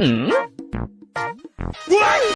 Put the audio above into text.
Hmm? What?